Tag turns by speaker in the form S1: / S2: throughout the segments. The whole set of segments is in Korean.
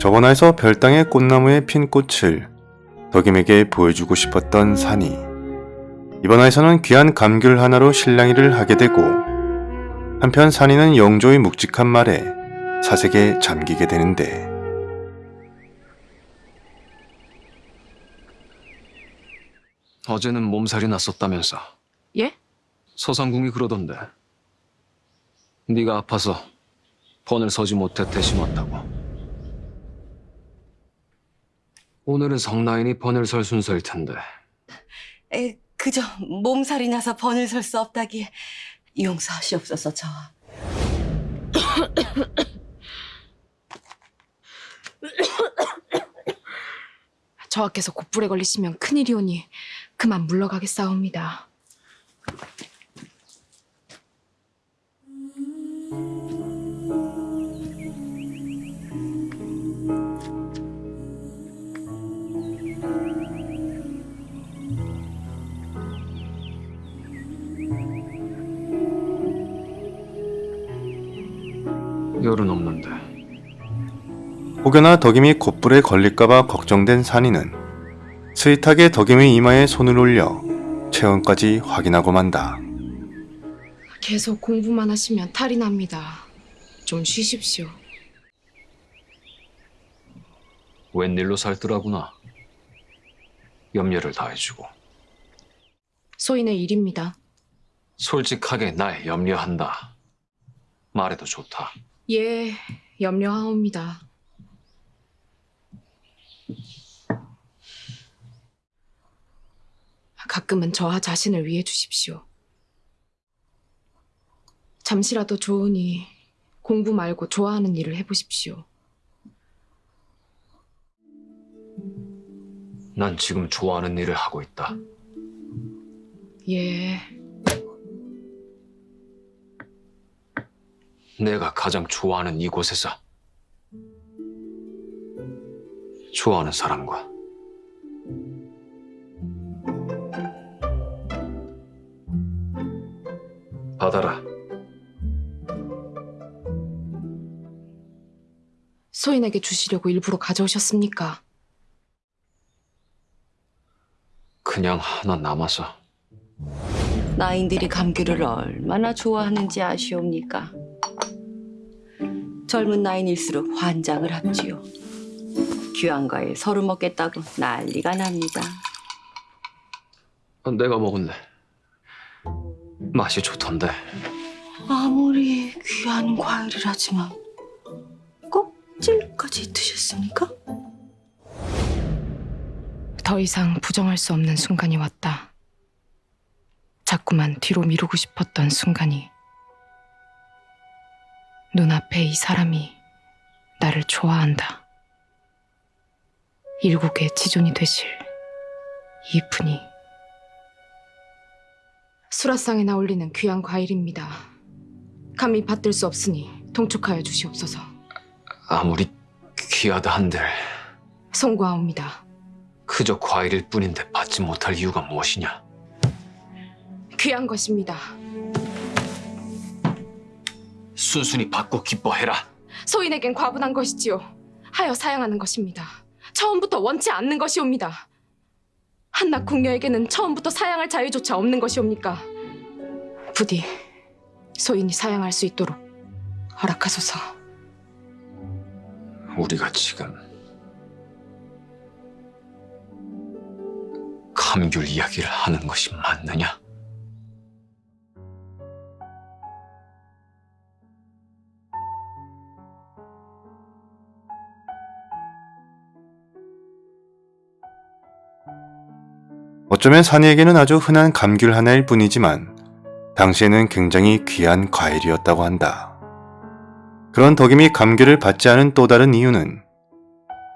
S1: 저번화에서 별땅의 꽃나무에 핀 꽃을 덕임에게 보여주고 싶었던 산이. 이번화에서는 귀한 감귤 하나로 실랑이를 하게 되고 한편 산이는 영조의 묵직한 말에 사색에 잠기게 되는데.
S2: 어제는 몸살이 났었다면서.
S3: 예?
S2: 서상궁이 그러던데. 네가 아파서 번을 서지 못해 대신 왔다고 오늘은 성나인이 번을 설 순서일 텐데
S4: 에, 그저 몸살이 나서 번을 설 수 없다기에 용서하시옵소서 저와.
S3: 저하께서 곧불에 걸리시면 큰일이오니 그만 물러가겠사옵니다.
S2: 열은 없는데
S1: 혹여나 덕임이 곧불에 걸릴까봐 걱정된 산이는 스윗하게 덕임의 이마에 손을 올려 체온까지 확인하고 만다.
S3: 계속 공부만 하시면 탈이 납니다. 좀 쉬십시오.
S2: 웬일로 살더라구나 염려를 다 해주고
S3: 소인의 일입니다.
S2: 솔직하게 날 염려한다 말해도 좋다
S3: 예, 염려하옵니다. 가끔은 저와 자신을 위해 주십시오. 잠시라도 좋으니 공부 말고 좋아하는 일을 해보십시오.
S2: 난 지금 좋아하는 일을 하고 있다
S3: 예,
S2: 내가 가장 좋아하는 이곳에서 좋아하는 사람과 받아라.
S3: 소인에게 주시려고 일부러 가져오셨습니까?
S2: 그냥 하나 남아서
S4: 나인들이 감귤을 얼마나 좋아하는지 아시옵니까? 젊은 나인일수록 환장을 합지요. 귀한 과일 서로 먹겠다고 난리가 납니다.
S2: 어, 내가 먹었네. 맛이 좋던데.
S4: 아무리 귀한 과일이라지만 껍질까지 드셨습니까?
S3: 더 이상 부정할 수 없는 순간이 왔다. 자꾸만 뒤로 미루고 싶었던 순간이 눈앞에 이 사람이 나를 좋아한다. 일국의 지존이 되실 이분이 수라상에나 올리는 귀한 과일입니다. 감히 받들 수 없으니 통촉하여 주시옵소서.
S2: 아무리 귀하다 한들
S3: 송구하옵니다.
S2: 그저 과일일 뿐인데 받지 못할 이유가 무엇이냐?
S3: 귀한 것입니다.
S2: 순순히 받고 기뻐해라.
S3: 소인에겐 과분한 것이지요. 하여 사양하는 것입니다. 처음부터 원치 않는 것이옵니다. 한낱 궁녀에게는 처음부터 사양할 자유조차 없는 것이옵니까? 부디 소인이 사양할 수 있도록 허락하소서.
S2: 우리가 지금 감귤 이야기를 하는 것이 맞느냐?
S1: 어쩌면 산이에게는 아주 흔한 감귤 하나일 뿐이지만 당시에는 굉장히 귀한 과일이었다고 한다. 그런 덕임이 감귤을 받지 않은 또 다른 이유는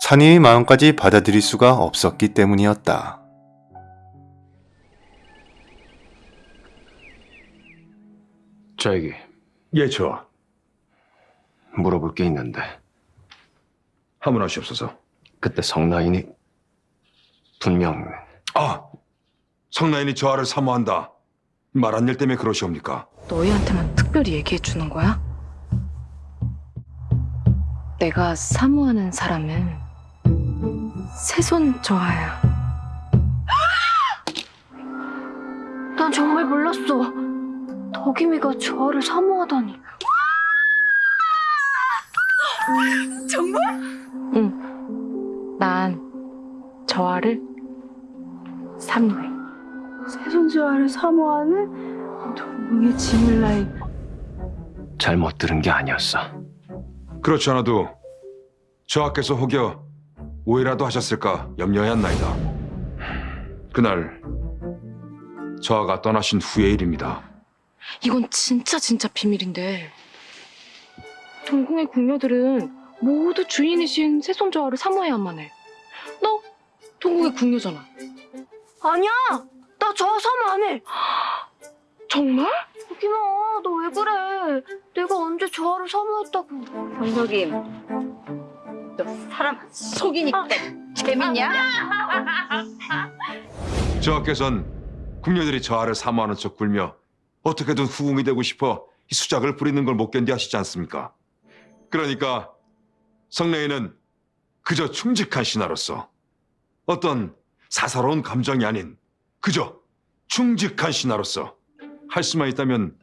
S1: 산이의 마음까지 받아들일 수가 없었기 때문이었다.
S2: 저에게
S5: 예, 저.
S2: 물어볼 게 있는데
S5: 하문하시옵소서.
S2: 그때 성나인이 분명
S5: 아, 성나인이 저하를 사모한다. 말 안 일 때문에 그러시옵니까?
S3: 너희한테만 특별히 얘기해 주는 거야? 내가 사모하는 사람은 새손 저하야.
S6: 난 정말 몰랐어. 덕임이가 저하를 사모하다니.
S4: 정말?
S3: 난 저하를 사모해.
S6: 새손저하를 사모하는 동궁의 짐을 나이.
S2: 잘못 들은 게 아니었어.
S5: 그렇지 않아도 저하께서 혹여 오해라도 하셨을까 염려했나이다. 그날 저하가 떠나신 후의 일입니다.
S3: 이건 진짜 진짜 비밀인데 동궁의 궁녀들은 모두 주인이신 새손 저하를 사모해야만 해. 너 동궁의 궁녀잖아.
S6: 아니야! 나 저하 사모 안 해!
S3: 정말?
S6: 덕임아, 너왜 그래? 내가 언제 저하를 사모했다고.
S4: 정석임, 너 사람 속이니까 재밌냐?
S5: 저하께선 궁녀들이 저하를 사모하는 척 굴며 어떻게든 후궁이 되고 싶어 이 수작을 부리는 걸 못 견디 하시지 않습니까? 그러니까 성례인은 그저 충직한 신하로서 어떤 사사로운 감정이 아닌 그저 충직한 신하로서 할 수만 있다면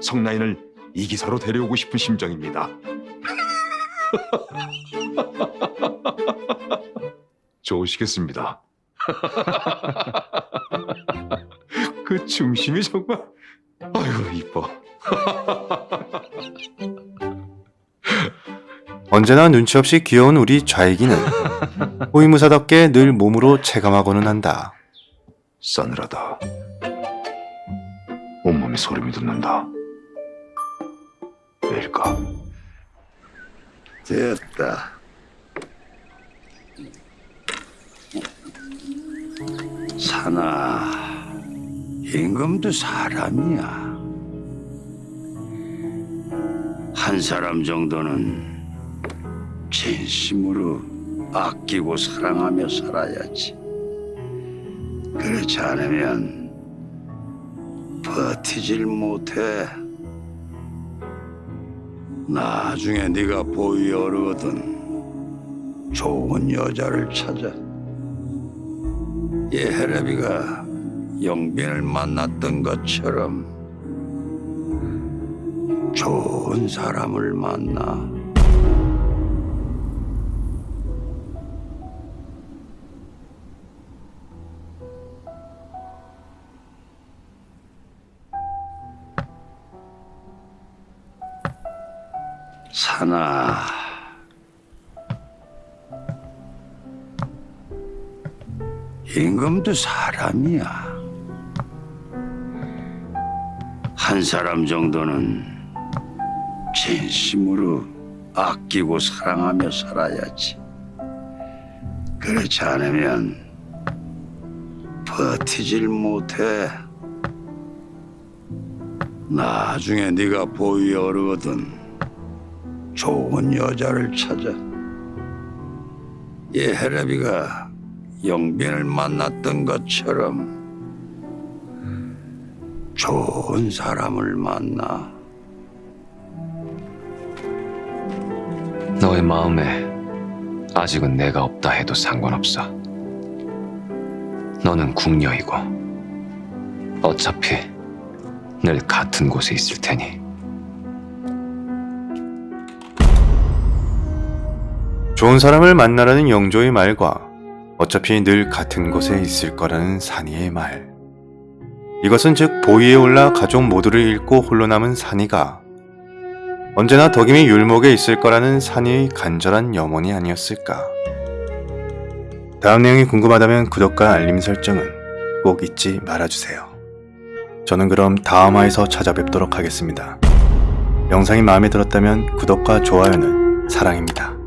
S5: 성나인을 이 기사로 데려오고 싶은 심정입니다. 좋으시겠습니다. 그 중심이 정말 아이고 이뻐.
S1: 언제나 눈치 없이 귀여운 우리 좌익이는 호위무사답게 늘 몸으로 체감하고는 한다.
S5: 싸늘하다. 온몸에 소름이 돋는다. 왜일까?
S7: 됐다. 사나, 임금도 사람이야. 한 사람 정도는 진심으로 아끼고 사랑하며 살아야지. 그렇지 않으면 버티질 못해. 나중에 네가 보위 어르거든 좋은 여자를 찾아 예헤레비가 영빈을 만났던 것처럼 좋은 사람을 만나 사나 임금도 사람이야. 한 사람 정도는 진심으로 아끼고 사랑하며 살아야지. 그렇지 않으면 버티질 못해. 나중에 네가 보위 어르거든 좋은 여자를 찾아. 예헤레비가 영빈을 만났던 것처럼 좋은 사람을 만나.
S2: 너의 마음에 아직은 내가 없다 해도 상관없어. 너는 궁녀이고 어차피 늘 같은 곳에 있을 테니.
S1: 좋은 사람을 만나라는 영조의 말과 어차피 늘 같은 곳에 있을 거라는 산이의 말. 이것은 즉 보위에 올라 가족 모두를 잃고 홀로 남은 산이가 언제나 덕임이 율목에 있을 거라는 산이의 간절한 염원이 아니었을까. 다음 내용이 궁금하다면 구독과 알림 설정은 꼭 잊지 말아주세요. 저는 그럼 다음화에서 찾아뵙도록 하겠습니다. 영상이 마음에 들었다면 구독과 좋아요는 사랑입니다.